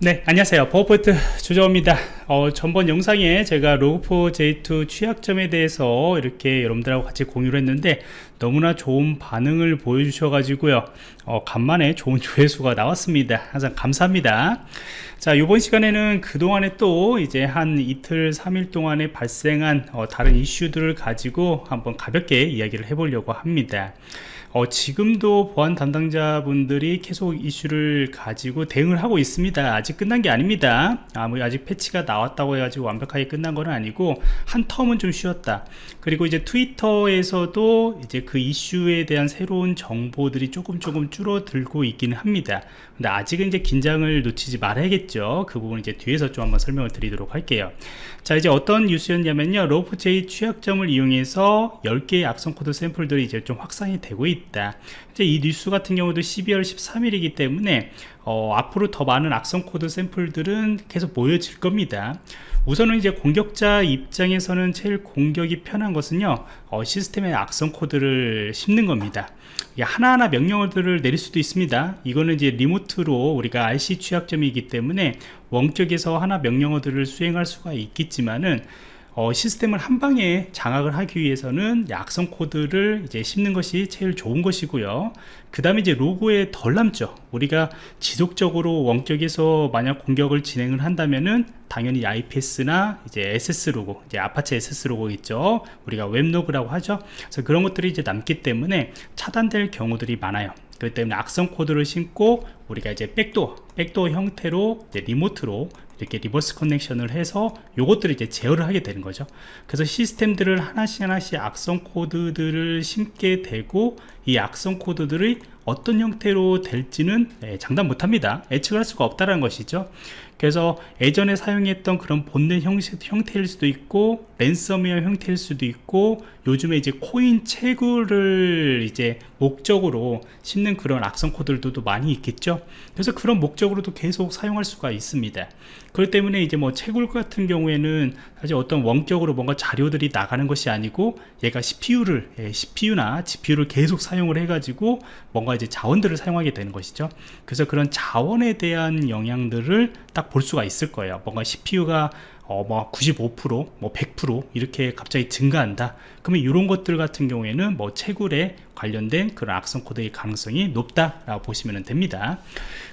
네 안녕하세요. 버퍼포인트 조정입니다. 어, 전번 영상에 제가 로그4j2 취약점에 대해서 이렇게 여러분들하고 같이 공유를 했는데 너무나 좋은 반응을 보여주셔 가지고요. 어, 간만에 좋은 조회수가 나왔습니다. 항상 감사합니다. 자 이번 시간에는 그동안에 또 이제 한 이틀 3일 동안에 발생한 어, 다른 이슈들을 가지고 한번 가볍게 이야기를 해보려고 합니다 어, 지금도 보안 담당자분들이 계속 이슈를 가지고 대응을 하고 있습니다. 아직 끝난 게 아닙니다. 아직 패치가 나왔다고 해가지고 완벽하게 끝난 건 아니고 한 텀은 좀 쉬었다. 그리고 이제 트위터에서도 이제 그 이슈에 대한 새로운 정보들이 조금 조금 줄어들고 있기는 합니다. 근데 아직은 이제 긴장을 놓치지 말아야겠죠. 그 부분 이제 뒤에서 좀 한번 설명을 드리도록 할게요. 자 이제 어떤 뉴스였냐면요. Log4j 취약점을 이용해서 10개의 악성 코드 샘플들이 이제 좀 확산이 되고 있다 있다. 이제 이 뉴스 같은 경우도 12월 13일이기 때문에 어, 앞으로 더 많은 악성 코드 샘플들은 계속 보여질 겁니다. 우선은 이제 공격자 입장에서는 제일 공격이 편한 것은요 어, 시스템에 악성 코드를 심는 겁니다. 하나하나 명령어들을 내릴 수도 있습니다. 이거는 이제 리모트로 우리가 RC 취약점이기 때문에 원격에서 하나 명령어들을 수행할 수가 있겠지만은 어, 시스템을 한 방에 장악을 하기 위해서는 약성 코드를 이제 심는 것이 제일 좋은 것이고요. 그 다음에 이제 로고에 덜 남죠. 우리가 지속적으로 원격에서 만약 공격을 진행을 한다면은 당연히 IPS나 이제 SS 로고 이제 아파치 SS 로고 있죠. 우리가 web log라고 하죠. 그래서 그런 것들이 이제 남기 때문에 차단될 경우들이 많아요. 그렇기 때문에 악성 코드를 심고 우리가 이제 백도어 백도어 형태로 remote로 이렇게 reverse connection을 해서 요것들을 이제 제어를 하게 되는 거죠. 그래서 시스템들을 하나씩 하나씩 악성 코드들을 심게 되고 이 악성 코드들이 어떤 형태로 될지는 예, 장담 못합니다. 예측할 수가 없다는 것이죠. 그래서 예전에 사용했던 그런 본넷 형태일 수도 있고 랜섬웨어 형태일 수도 있고 요즘에 이제 코인 채굴을 이제 목적으로 심는 그런 악성 코드들도 많이 있겠죠. 그래서 그런 목적으로도 계속 사용할 수가 있습니다. 그렇기 때문에 이제 뭐 채굴 같은 경우에는 사실 어떤 원격으로 뭔가 자료들이 나가는 것이 아니고 얘가 CPU를 예, CPU나 GPU를 계속 사용 을 해 가지고 뭔가 이제 자원들을 사용하게 되는 것이죠 그래서 그런 자원에 대한 영향들을 딱 볼 수가 있을 거예요 뭔가 CPU가 어, 뭐 95%, 뭐 100% 이렇게 갑자기 증가한다. 그러면 이런 것들 같은 경우에는 뭐 채굴에 관련된 그런 악성 코드의 가능성이 높다라고 보시면 됩니다.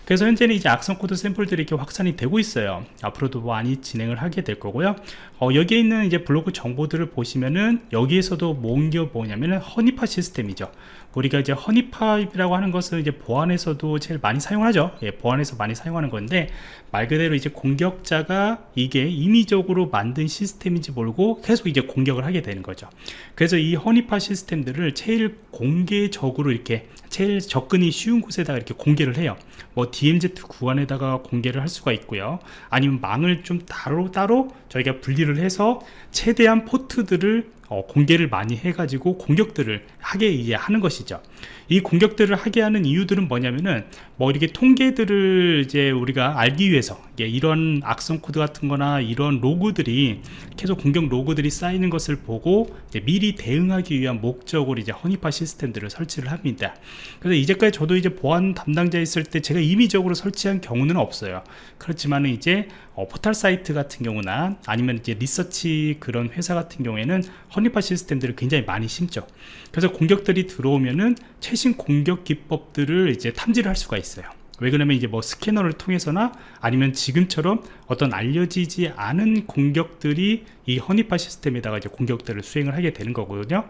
그래서 현재는 이제 악성 코드 샘플들이 이렇게 확산이 되고 있어요. 앞으로도 많이 진행을 하게 될 거고요. 어, 여기에 있는 이제 블로그 정보들을 보시면은 여기에서도 모은 게 뭐냐면은 honeypot 시스템이죠. 우리가 이제 허니파이라고 하는 것은 이제 보안에서도 제일 많이 사용하죠. 예, 보안에서 많이 사용하는 건데 말 그대로 이제 공격자가 이게 임의적으로 만든 시스템인지 모르고 계속 이제 공격을 하게 되는 거죠. 그래서 이 허니파 시스템들을 제일 공개적으로 이렇게 제일 접근이 쉬운 곳에다가 이렇게 공개를 해요. 뭐 DMZ 구간에다가 공개를 할 수가 있고요. 아니면 망을 좀 따로 따로 저희가 분리를 해서 최대한 포트들을 어, 공개를 많이 해가지고 공격들을 하게 이제 하는 것이죠. 이 공격들을 하게 하는 이유들은 뭐냐면은 뭐 이렇게 통계들을 이제 우리가 알기 위해서 이런 악성 코드 같은 거나 이런 로그들이 계속 공격 로그들이 쌓이는 것을 보고 미리 대응하기 위한 목적으로 이제 honeypot 시스템들을 설치를 합니다. 그래서 이제까지 저도 이제 보안 담당자 있을 때 제가 임의적으로 설치한 경우는 없어요. 그렇지만 이제 어, 포털 사이트 같은 경우나 아니면 이제 리서치 그런 회사 같은 경우에는 honeypot 시스템들을 굉장히 많이 심죠. 그래서 공격들이 들어오면은 최신 공격 기법들을 이제 탐지를 할 수가 있어요. 왜 그러냐면 이제 뭐 스캐너를 통해서나 아니면 지금처럼 어떤 알려지지 않은 공격들이 이 honeypot 시스템에다가 이제 공격들을 수행을 하게 되는 거거든요.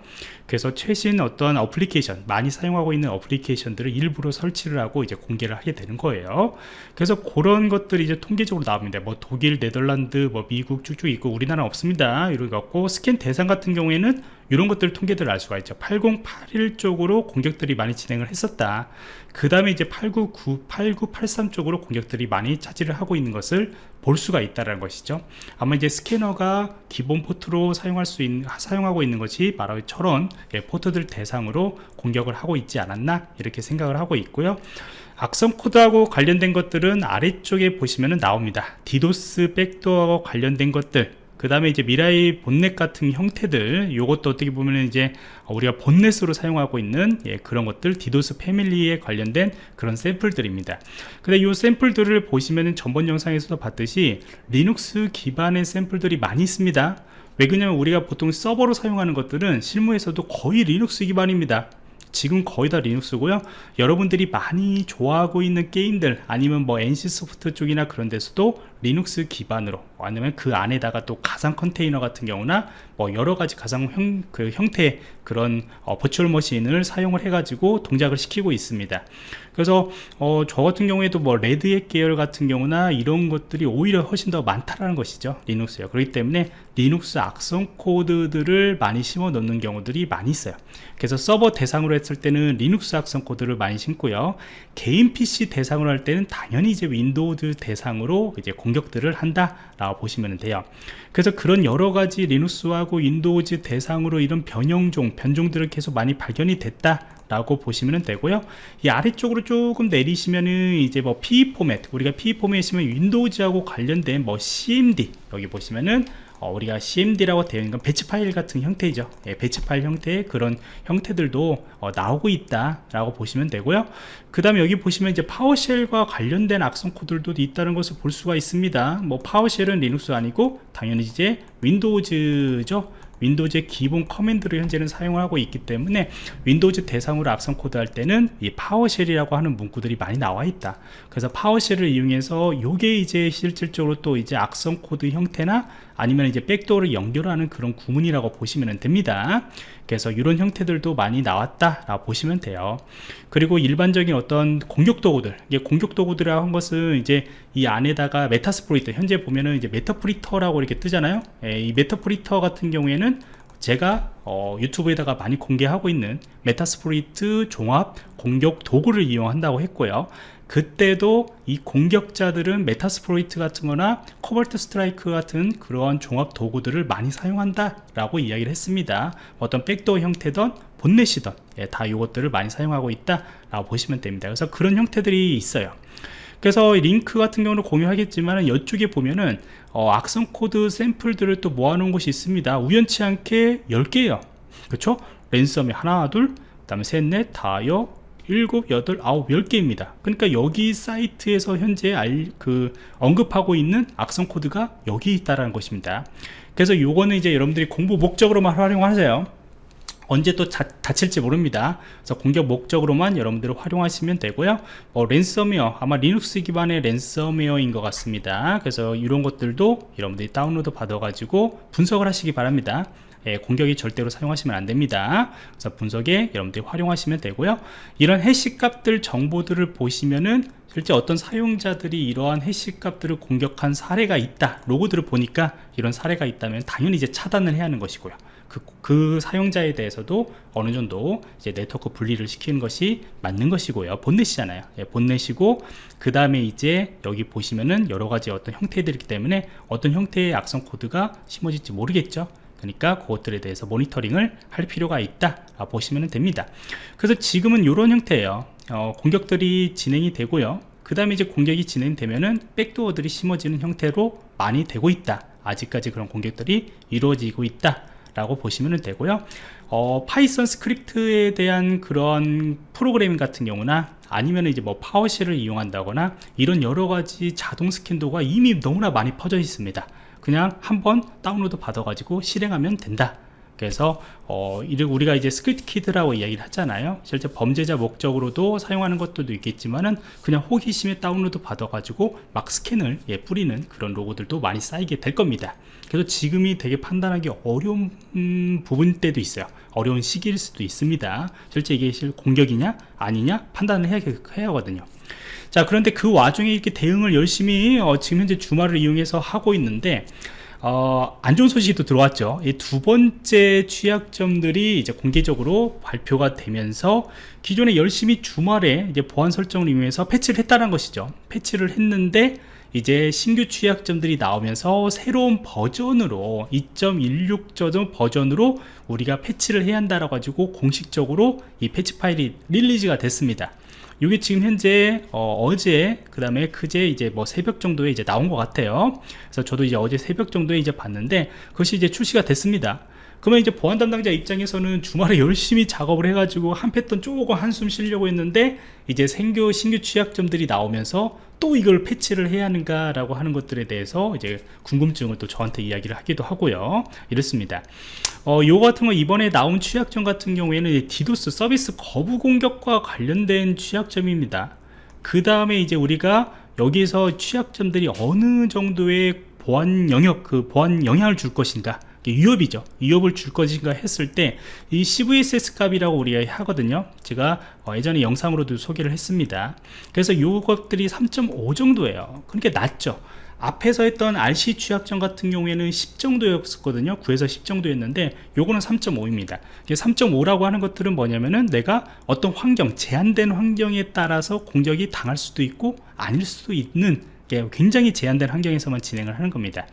그래서 최신 어떤 어플리케이션 많이 사용하고 있는 어플리케이션들을 일부러 설치를 하고 이제 공개를 하게 되는 거예요. 그래서 그런 것들이 이제 통계적으로 나옵니다. 뭐 독일 네덜란드 뭐 미국 쭉쭉 있고 우리나라 없습니다. 이렇게 갖고 스캔 대상 같은 경우에는 이런 것들 통계들을 알 수가 있죠. 8081 쪽으로 공격들이 많이 진행을 했었다. 그 다음에 이제 899, 8983 쪽으로 공격들이 많이 차지를 하고 있는 것을 볼 수가 있다는 것이죠. 아마 이제 스캐너가 기본 포트로 사용할 수 있는 사용하고 있는 것이 바로 저런 예, 포트들 대상으로 공격을 하고 있지 않았나 이렇게 생각을 하고 있고요. 악성 코드하고 관련된 것들은 아래쪽에 보시면 나옵니다. 디도스 백도어하고 관련된 것들 그 다음에 이제 Mirai botnet 같은 형태들 요것도 어떻게 보면 이제 우리가 botnet으로 사용하고 있는 예, 그런 것들 디도스 패밀리에 관련된 그런 샘플들입니다. 근데 이 샘플들을 보시면은 전번 영상에서도 봤듯이 리눅스 기반의 샘플들이 많이 있습니다. 왜 그러냐면 우리가 보통 서버로 사용하는 것들은 실무에서도 거의 리눅스 기반입니다. 지금 거의 다 리눅스고요. 여러분들이 많이 좋아하고 있는 게임들 아니면 뭐 NC소프트 쪽이나 그런 데서도 리눅스 기반으로 아니면 그 안에다가 또 가상 컨테이너 같은 경우나 뭐 여러 가지 가상 형, 그 형태의 그런 어, virtual machine을 사용을 해 가지고 동작을 시키고 있습니다. 그래서 어, 저 같은 경우에도 뭐 Red Hat 계열 같은 경우나 이런 것들이 오히려 훨씬 더 많다라는 것이죠 Linux요. 그렇기 때문에 리눅스 악성 코드들을 많이 심어 놓는 경우들이 많이 있어요. 그래서 서버 대상으로 했을 때는 리눅스 악성 코드를 많이 심고요. 개인 PC 대상으로 할 때는 당연히 이제 Windows 대상으로 이제 공격들을 한다 라고 보시면 돼요. 그래서 그런 여러 가지 Linux하고 Windows 대상으로 이런 변형종 변종들을 계속 많이 발견이 됐다 라고 보시면 되고요. 이 아래쪽으로 조금 내리시면은 이제 뭐 PE 포맷 우리가 PE 포맷이면 Windows하고 관련된 뭐 CMD 여기 보시면은 어, 우리가 CMD라고 되어 있는 건 batch 파일 같은 형태이죠. 예, batch 파일 형태의 그런 형태들도 어, 나오고 있다 라고 보시면 되고요. 그 다음에 여기 보시면 이제 PowerShell과 관련된 악성 코드들도 있다는 것을 볼 수가 있습니다. 뭐 PowerShell은 Linux 아니고 당연히 이제 Windows죠. Windows의 기본 command를 현재는 사용하고 있기 때문에 Windows 대상으로 악성 코드 할 때는 이 PowerShell이라고 하는 문구들이 많이 나와 있다. 그래서 PowerShell을 이용해서 요게 이제 실질적으로 또 이제 악성 코드 형태나 아니면 이제 backdoor를 연결하는 그런 구문이라고 보시면 됩니다. 그래서 이런 형태들도 많이 나왔다 라고 보시면 돼요. 그리고 일반적인 어떤 공격 도구들 이게 공격 도구들이라고 한 것은 이제 이 안에다가 Metasploit 현재 보면은 이제 Meterpreter라고 이렇게 뜨잖아요. 예, 이 Meterpreter 같은 경우에는 제가 어, 유튜브에다가 많이 공개하고 있는 Metasploit 종합 공격 도구를 이용한다고 했고요 그때도 이 공격자들은 Metasploit 같은 거나 Cobalt Strike 같은 그러한 종합 도구들을 많이 사용한다 라고 이야기를 했습니다. 어떤 backdoor 형태든 botnet이든 예, 다 이것들을 많이 사용하고 있다 라고 보시면 됩니다. 그래서 그런 형태들이 있어요. 그래서 링크 같은 경우는 공유하겠지만 이쪽에 보면은 어, 악성 코드 샘플들을 또 모아놓은 곳이 있습니다. 우연치 않게 10개예요. 그쵸? ransom이 하나 둘 그 다음에 셋넷 다여 일곱, 여덟, 아홉, 열 개입니다. 그러니까 여기 사이트에서 현재 알, 그 언급하고 있는 악성 코드가 여기 있다라는 것입니다. 그래서 요거는 이제 여러분들이 공부 목적으로만 활용하세요. 언제 또 자, 다칠지 모릅니다 그래서 공격 목적으로만 여러분들 활용하시면 되고요 뭐 랜섬웨어 아마 리눅스 기반의 랜섬웨어인 것 같습니다 그래서 이런 것들도 여러분들이 다운로드 받아 가지고 분석을 하시기 바랍니다 예, 공격이 절대로 사용하시면 안 됩니다. 그래서 분석에 여러분들이 활용하시면 되고요. 이런 hash 값들 정보들을 보시면은 실제 어떤 사용자들이 이러한 hash 값들을 공격한 사례가 있다. 로그들을 보니까 이런 사례가 있다면 당연히 이제 차단을 해야 하는 것이고요. 그, 그, 사용자에 대해서도 어느 정도 이제 네트워크 분리를 시키는 것이 맞는 것이고요. botnet이잖아요. 예, botnet이고 그 다음에 이제 여기 보시면은 여러 가지 어떤 형태들이기 때문에 어떤 형태의 악성 코드가 심어질지 모르겠죠 그러니까 그것들에 대해서 모니터링을 할 필요가 있다. 보시면 됩니다. 그래서 지금은 이런 형태예요. 어, 공격들이 진행이 되고요. 그 다음에 이제 공격이 진행되면은 backdoor들이 심어지는 형태로 많이 되고 있다. 아직까지 그런 공격들이 이루어지고 있다 라고 보시면 되고요. 어, Python script에 대한 그런 프로그래밍 같은 경우나 아니면 이제 뭐 PowerShell을 이용한다거나 이런 여러 가지 자동 스캔 도구가 이미 너무나 많이 퍼져 있습니다 그냥 한번 다운로드 받아 가지고 실행하면 된다 그래서 어, 우리가 이제 script kid라고 이야기를 하잖아요. 실제 범죄자 목적으로도 사용하는 것들도 있겠지만은 그냥 호기심에 다운로드 받아 가지고 막 스캔을 예, 뿌리는 그런 로그들도 많이 쌓이게 될 겁니다. 그래서 지금이 되게 판단하기 어려운 음, 부분 때도 있어요. 어려운 시기일 수도 있습니다. 실제 이게 실 공격이냐 아니냐 판단을 해야, 해야 하거든요. 자 그런데 그 와중에 이렇게 대응을 열심히 어, 지금 현재 주말을 이용해서 하고 있는데 어, 안 좋은 소식이 또 들어왔죠. 이 두 번째 취약점들이 이제 공개적으로 발표가 되면서 기존에 열심히 주말에 이제 보안 설정을 이용해서 패치를 했다는 것이죠. 패치를 했는데 이제 신규 취약점들이 나오면서 새로운 버전으로 2.16 버전으로 우리가 패치를 해야 한다라 가지고 공식적으로 이 패치 파일이 릴리즈가 됐습니다 이게 지금 현재 어, 제그 다음에 그제 이제 뭐 새벽 정도에 이제 나온 것 같아요. 그래서 저도 이제 어제 새벽 정도에 이제 봤는데 그것이 이제 출시가 됐습니다 그러면 이제 보안 담당자 입장에서는 주말에 열심히 작업을 해가지고 한 패턴 조금 한숨 쉬려고 했는데 이제 생교 신규 취약점들이 나오면서 또 이걸 패치를 해야 하는가 라고 하는 것들에 대해서 이제 궁금증을 또 저한테 이야기를 하기도 하고요. 이렇습니다. 어, 요 같은 거 이번에 나온 취약점 같은 경우에는 디도스 서비스 거부 공격과 관련된 취약점입니다. 그 다음에 이제 우리가 여기서 취약점들이 어느 정도의 보안 영역 그 보안 영향을 줄 것인가 위협이죠. 위협을 줄 것인가 했을 때 이 CVSS 값이라고 우리가 하거든요. 제가 어, 예전에 영상으로도 소개를 했습니다. 그래서 이것들이 3.5 정도예요. 그러니까 낮죠. 앞에서 했던 RC 취약점 같은 경우에는 10 정도였었거든요. 9에서 10 정도였는데 요거는 3.5입니다. 3.5라고 하는 것들은 뭐냐면은 내가 어떤 환경 제한된 환경에 따라서 공격이 당할 수도 있고 아닐 수도 있는 굉장히 제한된 환경에서만 진행을 하는 겁니다.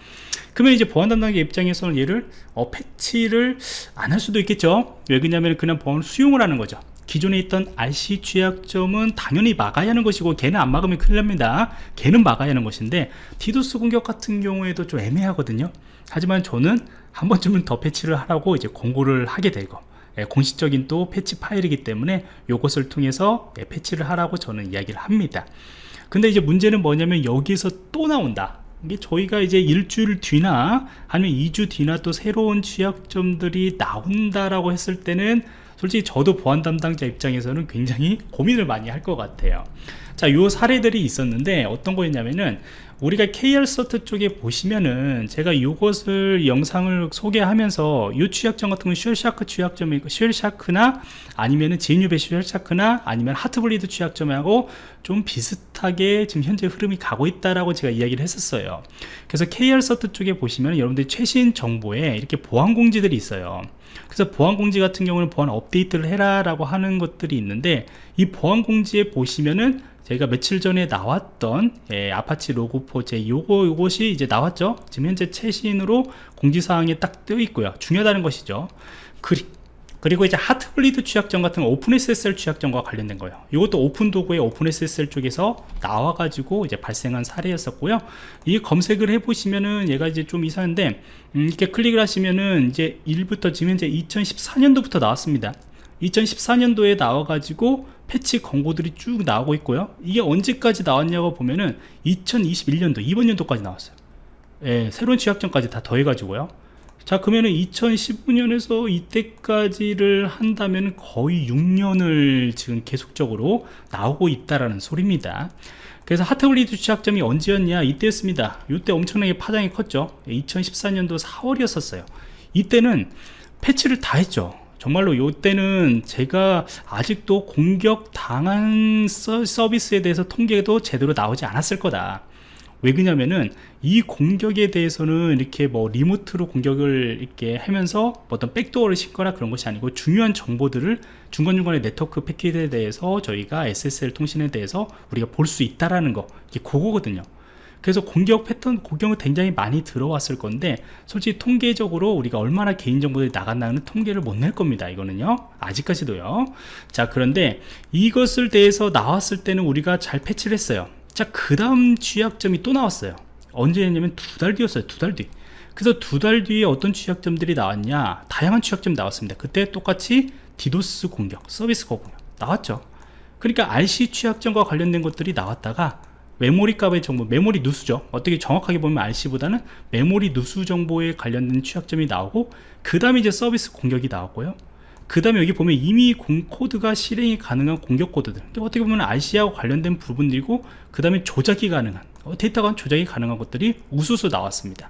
그러면 이제 보안 담당자 입장에서는 얘를 어, 패치를 안 할 수도 있겠죠? 왜 그러냐면 그냥 보안 수용을 하는 거죠. 기존에 있던 RCE 취약점은 당연히 막아야 하는 것이고 걔는 안 막으면 큰일 납니다. 걔는 막아야 하는 것인데 디도스 공격 같은 경우에도 좀 애매하거든요. 하지만 저는 한 번쯤은 더 패치를 하라고 이제 권고를 하게 되고 예, 공식적인 또 패치 파일이기 때문에 이것을 통해서 예, 패치를 하라고 저는 이야기를 합니다 근데 이제 문제는 뭐냐면 여기서 또 나온다. 이게 저희가 이제 일주일 뒤나 아니면 2주 뒤나 또 새로운 취약점들이 나온다라고 했을 때는 솔직히 저도 보안 담당자 입장에서는 굉장히 고민을 많이 할 것 같아요. 자, 요 사례들이 있었는데 어떤 거였냐면은 우리가 KrCERT 쪽에 보시면은 제가 이것을 영상을 소개하면서 이 취약점 같은 건 Shellshock 취약점이고 Shellshock나 아니면은 제뉴베 Shellshock나 아니면 Heartbleed 취약점하고 좀 비슷하게 지금 현재 흐름이 가고 있다라고 제가 이야기를 했었어요. 그래서 KrCERT 쪽에 보시면 여러분들 최신 정보에 이렇게 보안 공지들이 있어요. 그래서 보안 공지 같은 경우는 보안 업데이트를 해라 라고 하는 것들이 있는데 이 보안 공지에 보시면은 저희가 며칠 전에 나왔던 예, Apache Log4j 요거 요것이 이제 나왔죠? 지금 현재 최신으로 공지사항에 딱 뜨어 있고요. 중요하다는 것이죠. 그리, 그리고 이제 Heartbleed 취약점 같은 OpenSSL 취약점과 관련된 거예요. 이것도 오픈 도구의 OpenSSL 쪽에서 나와 가지고 이제 발생한 사례였었고요. 이 검색을 해 보시면은 얘가 이제 좀 이상한데 음, 이렇게 클릭을 하시면은 이제 1부터 지금 현재 2014년도부터 나왔습니다 2014년도에 나와가지고 패치 권고들이 쭉 나오고 있고요. 이게 언제까지 나왔냐고 보면은 2021년도 이번 연도까지 나왔어요. 예, 새로운 취약점까지 다 더해가지고요. 자 그러면은 2015년에서 이때까지를 한다면 거의 6년을 지금 계속적으로 나오고 있다라는 소리입니다. 그래서 하트블리드 취약점이 언제였냐? 이때였습니다. 이때 엄청나게 파장이 컸죠. 2014년도 4월이었었어요. 이때는 패치를 다 했죠 정말로 요때는 제가 아직도 공격 당한 서비스에 대해서 통계도 제대로 나오지 않았을 거다. 왜 그러냐면은 이 공격에 대해서는 이렇게 뭐 리모트로 공격을 이렇게 하면서 어떤 백도어를 싣거나 그런 것이 아니고 중요한 정보들을 중간중간에 네트워크 패킷에 대해서 저희가 SSL 통신에 대해서 우리가 볼 수 있다라는 거. 이게 그거거든요 그래서 공격 패턴 공격은 굉장히 많이 들어왔을 건데 솔직히 통계적으로 우리가 얼마나 개인정보들이 나갔나는 통계를 못 낼 겁니다 이거는요. 아직까지도요. 자 그런데 이것을 대해서 나왔을 때는 우리가 잘 패치를 했어요. 자 그 다음 취약점이 또 나왔어요. 언제 했냐면 두 달 뒤였어요 두 달 뒤. 그래서 두 달 뒤에 어떤 취약점들이 나왔냐? 다양한 취약점이 나왔습니다. 그때 똑같이 디도스 공격 서비스 공격 나왔죠. 그러니까 RCE 취약점과 관련된 것들이 나왔다가 메모리 값의 정보, 메모리 누수죠. 어떻게 정확하게 보면 RCE보다는 메모리 누수 정보에 관련된 취약점이 나오고 그 다음에 이제 서비스 공격이 나왔고요. 그 다음에 여기 보면 임의 공 코드가 실행이 가능한 공격 코드들 어떻게 보면 RCE하고 관련된 부분들이고 그 다음에 조작이 가능한 어, 데이터가 조작이 가능한 것들이 우수수 나왔습니다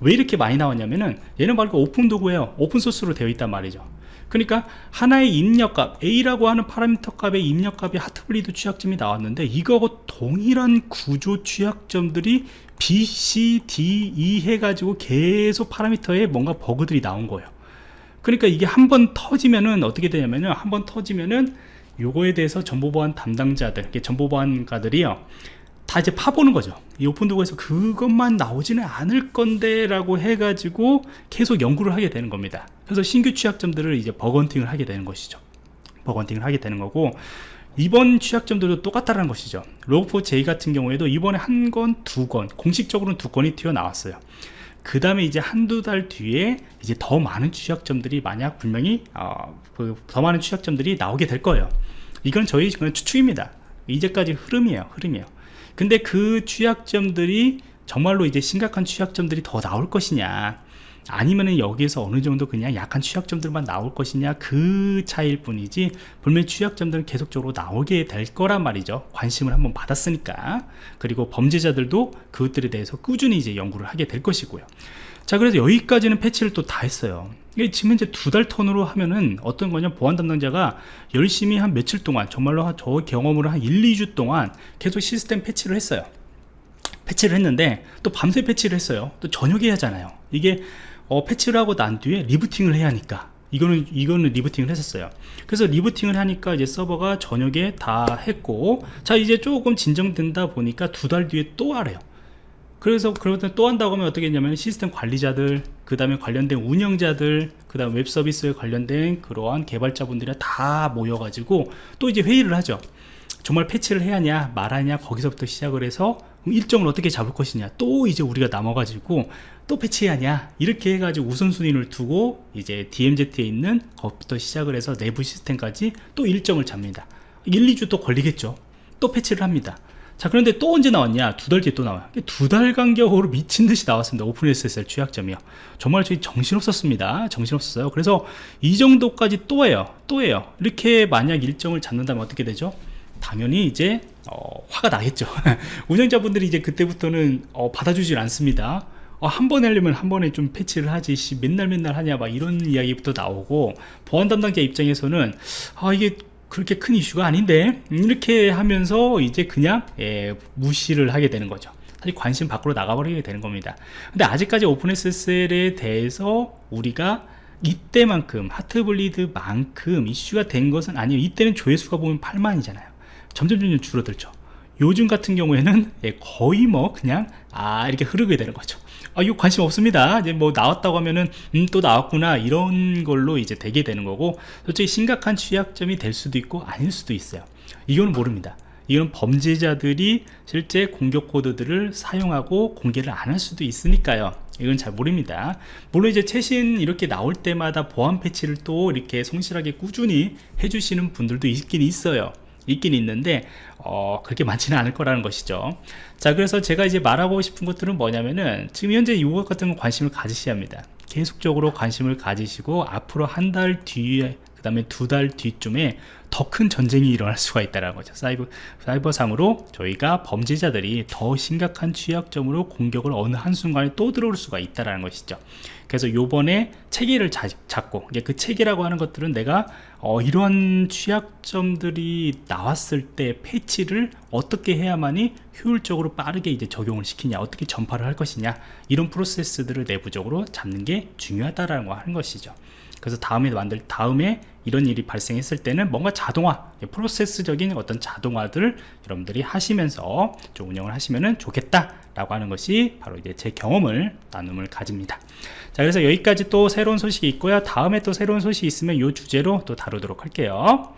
왜 이렇게 많이 나왔냐면은 얘는 바로 오픈 도구예요 오픈소스로 되어 있단 말이죠 그러니까 하나의 입력값 A라고 하는 파라미터 값의 입력값이 Heartbleed 취약점이 나왔는데 이거하고 동일한 구조 취약점들이 B, C, D, E 해가지고 계속 파라미터에 뭔가 버그들이 나온 거예요. 그러니까 이게 한 번 터지면은 어떻게 되냐면은 한 번 터지면은 요거에 대해서 정보보안 담당자들 정보보안가들이요 다 이제 파보는 거죠. 이 오픈도구에서 그것만 나오지는 않을 건데 라고 해가지고 계속 연구를 하게 되는 겁니다. 그래서 신규 취약점들을 이제 버건팅을 하게 되는 것이죠. 버건팅을 하게 되는 거고 이번 취약점들도 똑같다는 것이죠. 로그4j 같은 경우에도 이번에 한 건, 두 건, 공식적으로는 두 건이 튀어나왔어요. 그 다음에 이제 한두 달 뒤에 이제 더 많은 취약점들이 만약 분명히 어, 그 더 많은 취약점들이 나오게 될 거예요. 이건 저희 그냥 추측입니다 이제까지 흐름이에요 흐름이에요. 근데 그 취약점들이 정말로 이제 심각한 취약점들이 더 나올 것이냐 아니면은 여기에서 어느 정도 그냥 약한 취약점들만 나올 것이냐 그 차이일 뿐이지 분명히 취약점들은 계속적으로 나오게 될 거란 말이죠. 관심을 한번 받았으니까. 그리고 범죄자들도 그것들에 대해서 꾸준히 이제 연구를 하게 될 것이고요 자 그래서 여기까지는 패치를 또 다 했어요. 지금 이제 두 달 턴으로 하면은 어떤 거냐 보안 담당자가 열심히 한 며칠 동안 정말로 저 경험으로 한 1, 2주 동안 계속 시스템 패치를 했어요. 패치를 했는데 또 밤새 패치를 했어요. 또 저녁에 하잖아요. 이게 어, 패치를 하고 난 뒤에 리부팅을 해야 하니까. 이거는 이거는 리부팅을 했었어요. 그래서 리부팅을 하니까 이제 서버가 저녁에 다 했고 자 이제 조금 진정된다 보니까 두 달 뒤에 또 하래요 그래서 그러면 또 한다고 하면 어떻게 했냐면 시스템 관리자들 그 다음에 관련된 운영자들 그 다음 웹 서비스에 관련된 그러한 개발자분들이 다 모여가지고 또 이제 회의를 하죠. 정말 패치를 해야 하냐 말하냐 거기서부터 시작을 해서 일정을 어떻게 잡을 것이냐 또 이제 우리가 남아가지고 또 패치해야 하냐 이렇게 해가지고 우선순위를 두고 이제 DMZ에 있는 것부터 시작을 해서 내부 시스템까지 또 일정을 잡니다. 1, 2주 또 걸리겠죠. 또 패치를 합니다 자 그런데 또 언제 나왔냐? 두 달 뒤에 또 나와요. 두 달 간격으로 미친듯이 나왔습니다. 오픈 SSL 취약점이요. 정말 저희 정신없었습니다. 정신없었어요. 그래서 이 정도까지 또 해요. 또 해요. 이렇게 만약 일정을 잡는다면 어떻게 되죠? 당연히 이제 어, 화가 나겠죠. 운영자분들이 이제 그때부터는 어, 받아주질 않습니다. 어, 한 번에 하려면 한 번에 좀 패치를 하지. 씨, 맨날 맨날 하냐? 막 이런 이야기부터 나오고 보안 담당자 입장에서는 아 이게 그렇게 큰 이슈가 아닌데 이렇게 하면서 이제 그냥 예, 무시를 하게 되는 거죠. 사실 관심 밖으로 나가버리게 되는 겁니다. 근데 아직까지 오픈SSL에 대해서 우리가 이때만큼 하트블리드만큼 이슈가 된 것은 아니에요. 이때는 조회수가 보면 8만이잖아요. 점점 점점 줄어들죠. 요즘 같은 경우에는 예, 거의 뭐 그냥 아 이렇게 흐르게 되는 거죠 아 이거 관심 없습니다. 이제 뭐 나왔다고 하면은 음, 또 나왔구나 이런 걸로 이제 되게 되는 거고 솔직히 심각한 취약점이 될 수도 있고 아닐 수도 있어요. 이거는 모릅니다. 이건 범죄자들이 실제 공격 코드들을 사용하고 공개를 안 할 수도 있으니까요. 이건 잘 모릅니다. 물론 이제 최신 이렇게 나올 때마다 보안 패치를 또 이렇게 성실하게 꾸준히 해주시는 분들도 있긴 있어요 있긴 있는데 어, 그렇게 많지는 않을 거라는 것이죠. 자 그래서 제가 이제 말하고 싶은 것들은 뭐냐면은 지금 현재 이것 같은 건 관심을 가지셔야 합니다. 계속적으로 관심을 가지시고 앞으로 한 달 뒤에 그 다음에 두 달 뒤쯤에 더 큰 전쟁이 일어날 수가 있다는 거죠. 사이버, 사이버상으로 저희가 범죄자들이 더 심각한 취약점으로 공격을 어느 한순간에 또 들어올 수가 있다는 것이죠. 그래서 요번에 체계를 자, 잡고 그 체계라고 하는 것들은 내가 어, 이런 취약점들이 나왔을 때 패치를 어떻게 해야만이 효율적으로 빠르게 이제 적용을 시키냐 어떻게 전파를 할 것이냐 이런 프로세스들을 내부적으로 잡는 게 중요하다라는 거 하는 것이죠. 그래서 다음에 만들 다음에 이런 일이 발생했을 때는 뭔가 자동화 프로세스적인 어떤 자동화들을 여러분들이 하시면서 좀 운영을 하시면 좋겠다 라고 하는 것이 바로 이제 제 경험을 나눔을 가집니다. 자 그래서 여기까지 또 새로운 소식이 있고요. 다음에 또 새로운 소식이 있으면 이 주제로 또 다루도록 할게요